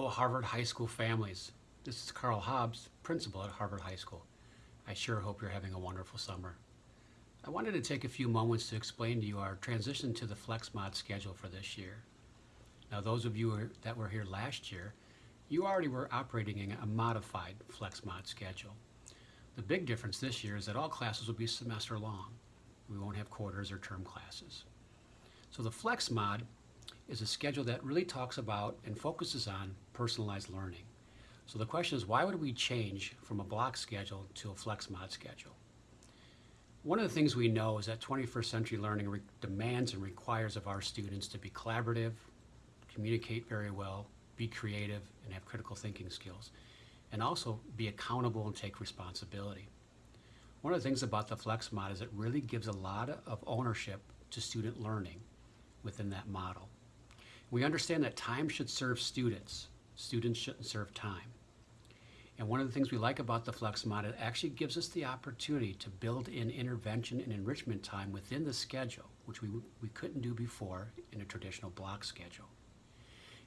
Hello, Harvard High School families. This is Carl Hobbs, principal at Harvard High School. I sure hope you're having a wonderful summer. I wanted to take a few moments to explain to you our transition to the FlexMod schedule for this year. Now, those of you that were here last year, you already were operating in a modified FlexMod schedule. The big difference this year is that all classes will be semester long. We won't have quarters or term classes. So the FlexMod is a schedule that really talks about and focuses on personalized learning. So the question is, why would we change from a block schedule to a flex mod schedule? One of the things we know is that 21st century learning demands and requires of our students to be collaborative, communicate very well, be creative, and have critical thinking skills, and also be accountable and take responsibility. One of the things about the flex mod is it really gives a lot of ownership to student learning within that model. We understand that time should serve students. Students shouldn't serve time. And one of the things we like about the FlexMod, it actually gives us the opportunity to build in intervention and enrichment time within the schedule, which we, we couldn't do before in a traditional block schedule.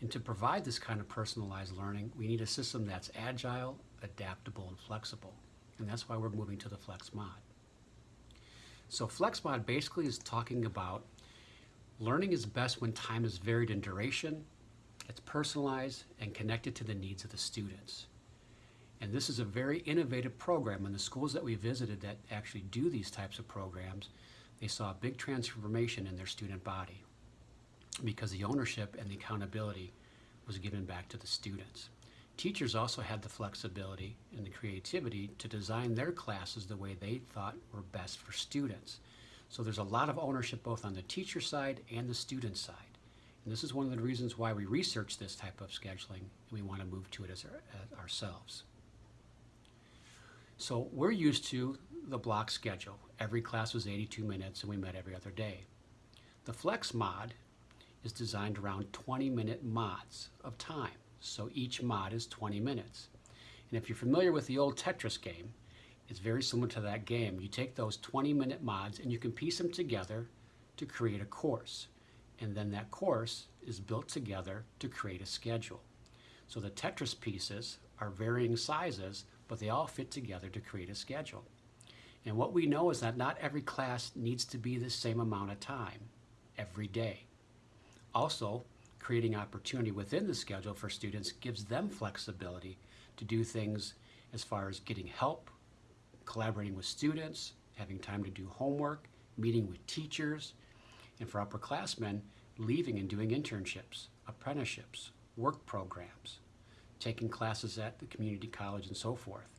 And to provide this kind of personalized learning, we need a system that's agile, adaptable, and flexible. And that's why we're moving to the FlexMod. So FlexMod basically is talking about Learning is best when time is varied in duration, it's personalized and connected to the needs of the students. And this is a very innovative program. And the schools that we visited that actually do these types of programs, they saw a big transformation in their student body because the ownership and the accountability was given back to the students. Teachers also had the flexibility and the creativity to design their classes the way they thought were best for students. So there's a lot of ownership both on the teacher side and the student side. And this is one of the reasons why we research this type of scheduling and we want to move to it as, our, as ourselves. So we're used to the block schedule. Every class was 82 minutes and we met every other day. The flex mod is designed around 20 minute mods of time. So each mod is 20 minutes. And if you're familiar with the old Tetris game, it's very similar to that game. You take those 20 minute mods and you can piece them together to create a course. And then that course is built together to create a schedule. So the Tetris pieces are varying sizes, but they all fit together to create a schedule. And what we know is that not every class needs to be the same amount of time every day. Also, creating opportunity within the schedule for students gives them flexibility to do things as far as getting help collaborating with students, having time to do homework, meeting with teachers, and for upperclassmen, leaving and doing internships, apprenticeships, work programs, taking classes at the community college and so forth.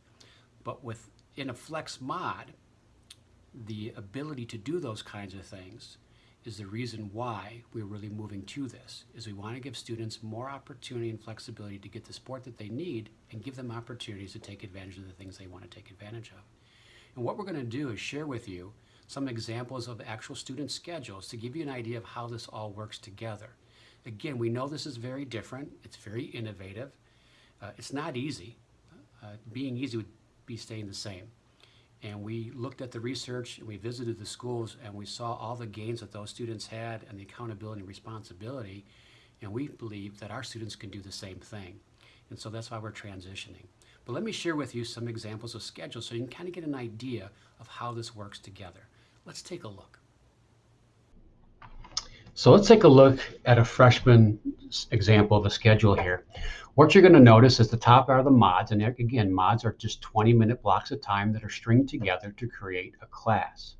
But within a flex mod, the ability to do those kinds of things is the reason why we're really moving to this, is we want to give students more opportunity and flexibility to get the support that they need and give them opportunities to take advantage of the things they want to take advantage of. And what we're going to do is share with you some examples of actual student schedules to give you an idea of how this all works together. Again, we know this is very different. It's very innovative. Uh, it's not easy. Uh, being easy would be staying the same. And we looked at the research and we visited the schools and we saw all the gains that those students had and the accountability and responsibility. And we believe that our students can do the same thing. And so that's why we're transitioning. But let me share with you some examples of schedules so you can kind of get an idea of how this works together. Let's take a look. So let's take a look at a freshman example of a schedule here. What you're going to notice is the top are the mods, and again, mods are just 20 minute blocks of time that are stringed together to create a class.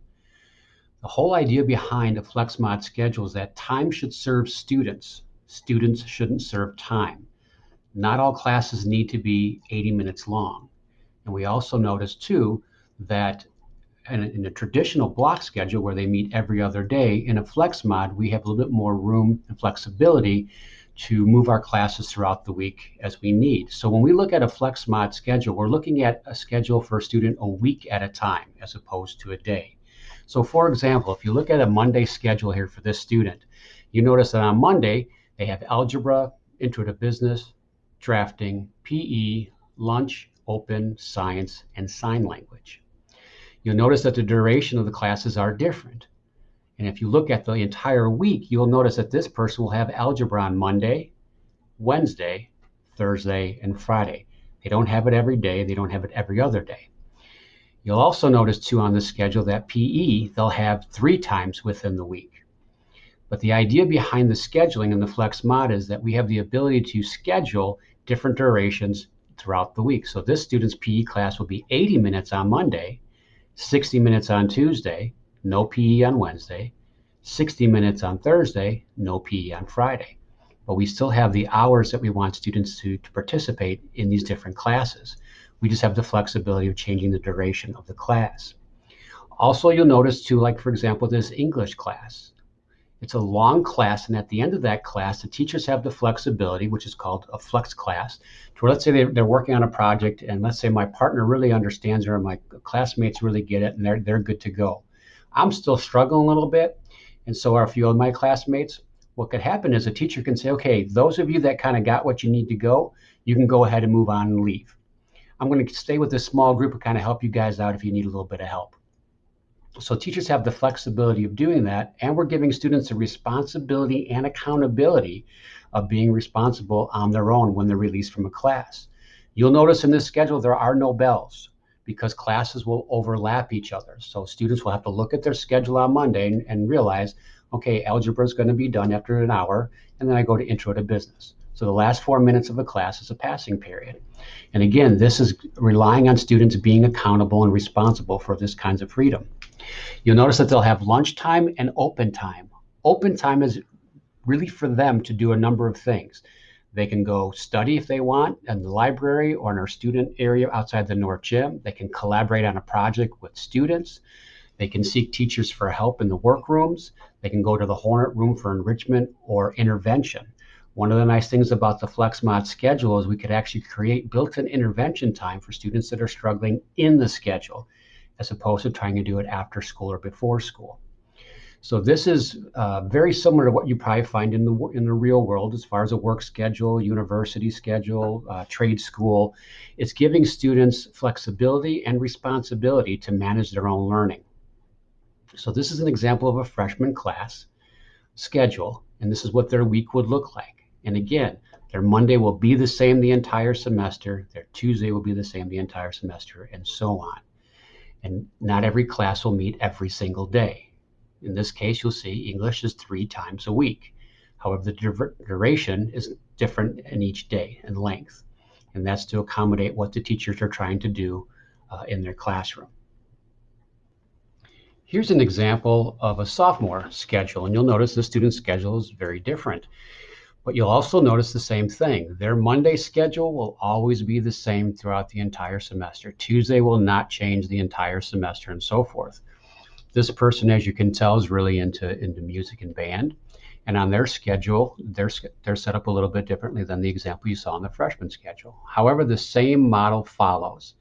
The whole idea behind a flex mod schedule is that time should serve students. Students shouldn't serve time. Not all classes need to be 80 minutes long. And we also notice too that in a, in a, traditional block schedule where they meet every other day, in a flex mod, we have a little bit more room and flexibility to move our classes throughout the week as we need. So when we look at a flex mod schedule, we're looking at a schedule for a student a week at a time as opposed to a day. So for example, if you look at a Monday schedule here for this student, you notice that on Monday, they have algebra, intro to business, drafting, PE, lunch, open, science, and sign language. You'll notice that the duration of the classes are different. And if you look at the entire week, you'll notice that this person will have algebra on Monday, Wednesday, Thursday, and Friday. They don't have it every day, they don't have it every other day. You'll also notice too on the schedule that PE they'll have three times within the week. But the idea behind the scheduling in the Flex Mod is that we have the ability to schedule different durations throughout the week. So this student's PE class will be 80 minutes on Monday, 60 minutes on Tuesday, no PE on Wednesday, 60 minutes on Thursday, no PE on Friday. But we still have the hours that we want students to, to participate in these different classes. We just have the flexibility of changing the duration of the class. Also, you'll notice too, like for example, this English class. It's a long class, and at the end of that class, the teachers have the flexibility, which is called a flex class, to where let's say they're, they're working on a project, and let's say my partner really understands it, or my classmates really get it, and they're, they're good to go. I'm still struggling a little bit, and so are a few of my classmates. What could happen is a teacher can say, okay, those of you that kind of got what you need to go, you can go ahead and move on and leave. I'm going to stay with this small group and kind of help you guys out if you need a little bit of help. So teachers have the flexibility of doing that, and we're giving students the responsibility and accountability of being responsible on their own when they're released from a class. You'll notice in this schedule there are no bells because classes will overlap each other. So students will have to look at their schedule on Monday and, and realize, okay, algebra is going to be done after an hour, and then I go to intro to business. So the last four minutes of a class is a passing period. And again, this is relying on students being accountable and responsible for this kinds of freedom. You'll notice that they'll have lunchtime and open time. Open time is really for them to do a number of things. They can go study if they want in the library or in our student area outside the North Gym. They can collaborate on a project with students. They can seek teachers for help in the workrooms. They can go to the Hornet room for enrichment or intervention. One of the nice things about the FlexMod schedule is we could actually create built-in intervention time for students that are struggling in the schedule, as opposed to trying to do it after school or before school. So this is uh, very similar to what you probably find in the in the real world as far as a work schedule, university schedule, uh, trade school. It's giving students flexibility and responsibility to manage their own learning. So this is an example of a freshman class schedule, and this is what their week would look like. And again, their Monday will be the same the entire semester, their Tuesday will be the same the entire semester, and so on. And not every class will meet every single day. In this case, you'll see English is three times a week. However, the duration is different in each day and length. And that's to accommodate what the teachers are trying to do uh, in their classroom. Here's an example of a sophomore schedule, and you'll notice the student schedule is very different. But you'll also notice the same thing. Their Monday schedule will always be the same throughout the entire semester. Tuesday will not change the entire semester and so forth. This person, as you can tell, is really into, into music and band. And on their schedule, they're, they're set up a little bit differently than the example you saw on the freshman schedule. However, the same model follows.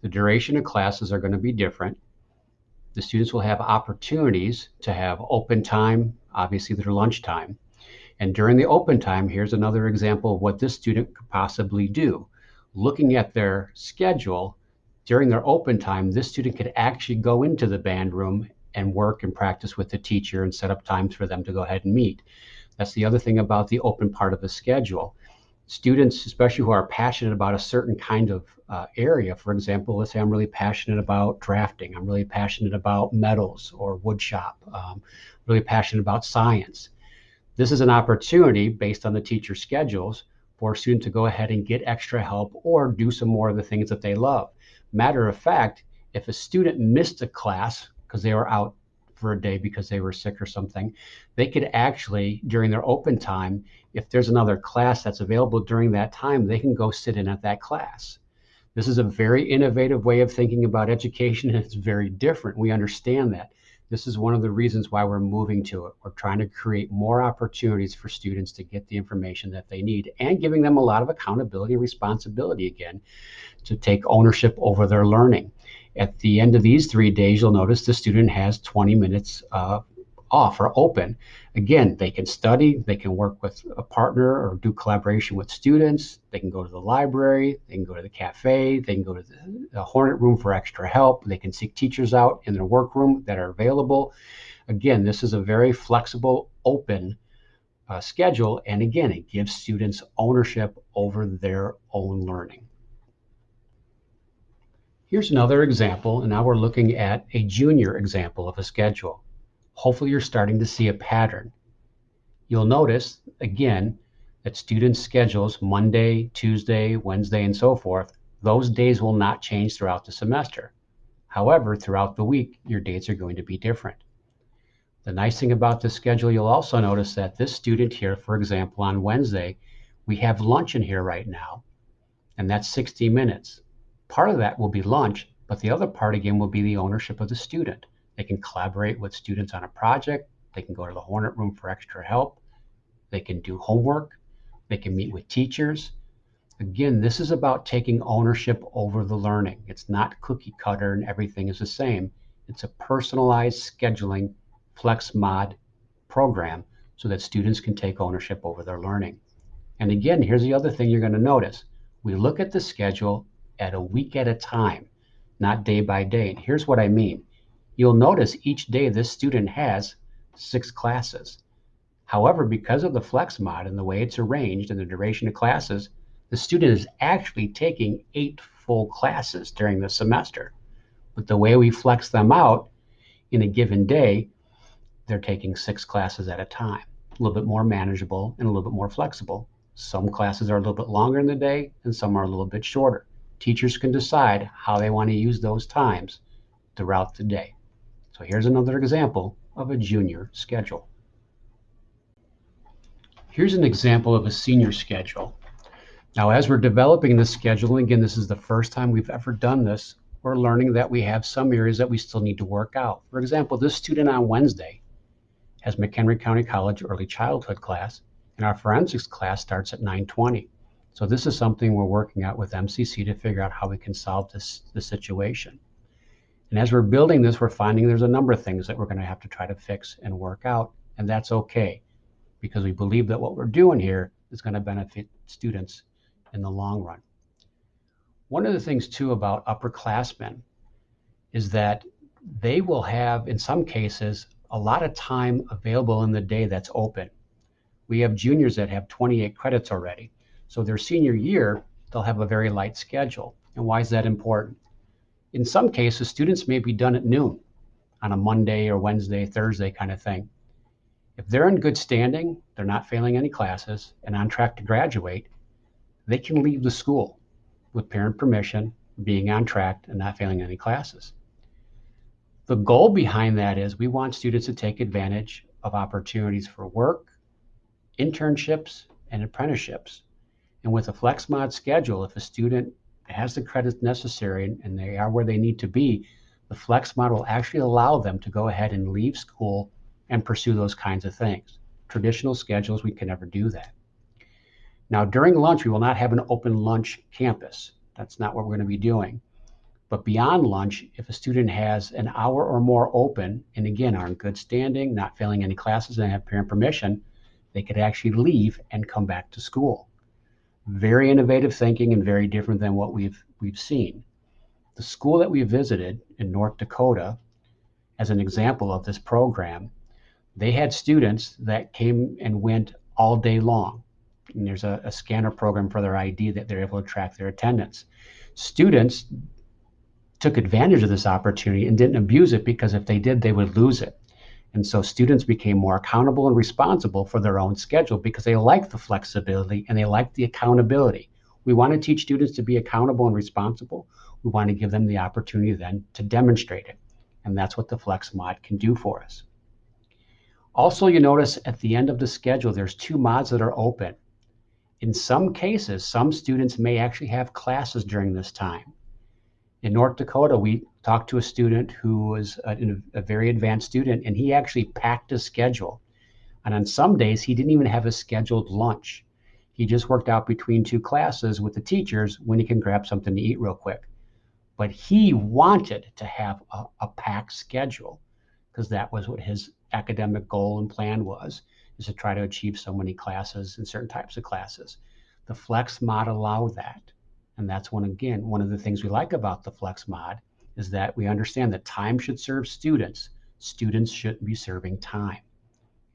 The duration of classes are going to be different. The students will have opportunities to have open time, obviously their lunch time, and during the open time, here's another example of what this student could possibly do. Looking at their schedule, during their open time, this student could actually go into the band room and work and practice with the teacher and set up times for them to go ahead and meet. That's the other thing about the open part of the schedule. Students, especially who are passionate about a certain kind of uh, area, for example, let's say I'm really passionate about drafting, I'm really passionate about metals or woodshop, um, really passionate about science this is an opportunity based on the teacher schedules for a student to go ahead and get extra help or do some more of the things that they love. Matter of fact, if a student missed a class because they were out for a day because they were sick or something, they could actually, during their open time, if there's another class that's available during that time, they can go sit in at that class. This is a very innovative way of thinking about education, and it's very different. We understand that. This is one of the reasons why we're moving to it. We're trying to create more opportunities for students to get the information that they need and giving them a lot of accountability and responsibility again to take ownership over their learning. At the end of these three days, you'll notice the student has 20 minutes uh, off or open. Again, they can study, they can work with a partner or do collaboration with students, they can go to the library, they can go to the cafe, they can go to the, the Hornet room for extra help, they can seek teachers out in their workroom that are available. Again, this is a very flexible, open uh, schedule. And again, it gives students ownership over their own learning. Here's another example, and now we're looking at a junior example of a schedule. Hopefully you're starting to see a pattern. You'll notice, again, that students' schedules, Monday, Tuesday, Wednesday, and so forth, those days will not change throughout the semester. However, throughout the week, your dates are going to be different. The nice thing about this schedule, you'll also notice that this student here, for example, on Wednesday, we have lunch in here right now, and that's 60 minutes. Part of that will be lunch, but the other part again will be the ownership of the student. They can collaborate with students on a project. They can go to the Hornet room for extra help. They can do homework. They can meet with teachers. Again, this is about taking ownership over the learning. It's not cookie cutter and everything is the same. It's a personalized scheduling flex mod program so that students can take ownership over their learning. And again, here's the other thing you're going to notice. We look at the schedule at a week at a time, not day by day. And here's what I mean. You'll notice each day this student has six classes. However, because of the flex mod and the way it's arranged and the duration of classes, the student is actually taking eight full classes during the semester. But the way we flex them out in a given day, they're taking six classes at a time. A little bit more manageable and a little bit more flexible. Some classes are a little bit longer in the day and some are a little bit shorter teachers can decide how they want to use those times throughout the day. So here's another example of a junior schedule. Here's an example of a senior schedule. Now, as we're developing this schedule, and again, this is the first time we've ever done this, we're learning that we have some areas that we still need to work out. For example, this student on Wednesday has McHenry County College early childhood class, and our forensics class starts at 920. So this is something we're working out with MCC to figure out how we can solve this, this situation. And as we're building this, we're finding there's a number of things that we're going to have to try to fix and work out, and that's okay because we believe that what we're doing here is going to benefit students in the long run. One of the things too about upperclassmen is that they will have, in some cases, a lot of time available in the day that's open. We have juniors that have 28 credits already. So their senior year, they'll have a very light schedule. And why is that important? In some cases, students may be done at noon on a Monday or Wednesday, Thursday kind of thing. If they're in good standing, they're not failing any classes, and on track to graduate, they can leave the school with parent permission, being on track and not failing any classes. The goal behind that is we want students to take advantage of opportunities for work, internships, and apprenticeships. And with a flex mod schedule, if a student has the credits necessary and they are where they need to be, the flex model will actually allow them to go ahead and leave school and pursue those kinds of things. Traditional schedules, we can never do that. Now, during lunch, we will not have an open lunch campus. That's not what we're going to be doing. But beyond lunch, if a student has an hour or more open, and again, are in good standing, not failing any classes, and have parent permission, they could actually leave and come back to school very innovative thinking and very different than what we've we've seen. The school that we visited in North Dakota, as an example of this program, they had students that came and went all day long. And there's a, a scanner program for their ID that they're able to track their attendance. Students took advantage of this opportunity and didn't abuse it because if they did, they would lose it. And so students became more accountable and responsible for their own schedule because they like the flexibility and they like the accountability. We want to teach students to be accountable and responsible. We want to give them the opportunity then to demonstrate it. And that's what the Flex mod can do for us. Also, you notice at the end of the schedule, there's two mods that are open. In some cases, some students may actually have classes during this time. In North Dakota, we talked to a student who was a, a, very advanced student, and he actually packed his schedule. And on some days, he didn't even have a scheduled lunch. He just worked out between two classes with the teachers when he can grab something to eat real quick. But he wanted to have a, a packed schedule because that was what his academic goal and plan was, is to try to achieve so many classes and certain types of classes. The flex mod allowed that. And that's one, again, one of the things we like about the flex mod is that we understand that time should serve students. Students shouldn't be serving time.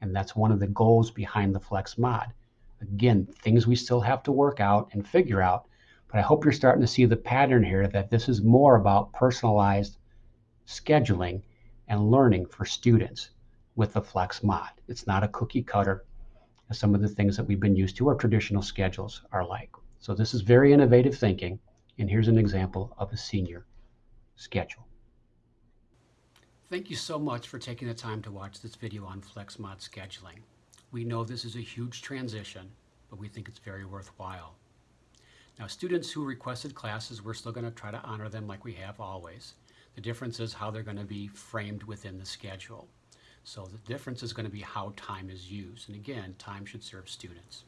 And that's one of the goals behind the Flex Mod. Again, things we still have to work out and figure out, but I hope you're starting to see the pattern here that this is more about personalized scheduling and learning for students with the Flex Mod. It's not a cookie cutter as some of the things that we've been used to or traditional schedules are like. So this is very innovative thinking, and here's an example of a senior schedule. Thank you so much for taking the time to watch this video on FlexMod scheduling. We know this is a huge transition, but we think it's very worthwhile. Now students who requested classes, we're still going to try to honor them like we have always. The difference is how they're going to be framed within the schedule. So the difference is going to be how time is used. And again, time should serve students.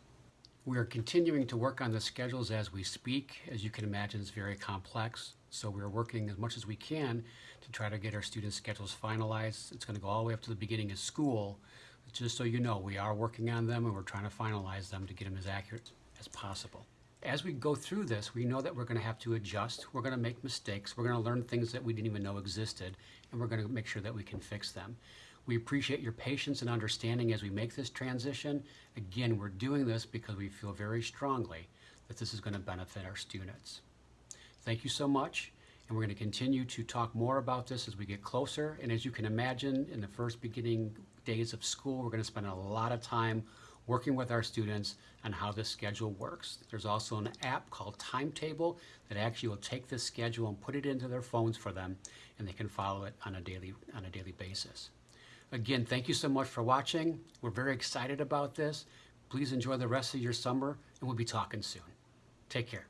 We are continuing to work on the schedules as we speak. As you can imagine, it's very complex. So we're working as much as we can to try to get our students' schedules finalized. It's going to go all the way up to the beginning of school. Just so you know, we are working on them and we're trying to finalize them to get them as accurate as possible. As we go through this, we know that we're going to have to adjust. We're going to make mistakes. We're going to learn things that we didn't even know existed, and we're going to make sure that we can fix them. We appreciate your patience and understanding as we make this transition. Again, we're doing this because we feel very strongly that this is going to benefit our students. Thank you so much. And we're going to continue to talk more about this as we get closer. And as you can imagine, in the first beginning days of school, we're going to spend a lot of time working with our students on how this schedule works. There's also an app called Timetable that actually will take this schedule and put it into their phones for them, and they can follow it on a daily, on a daily basis. Again, thank you so much for watching. We're very excited about this. Please enjoy the rest of your summer, and we'll be talking soon. Take care.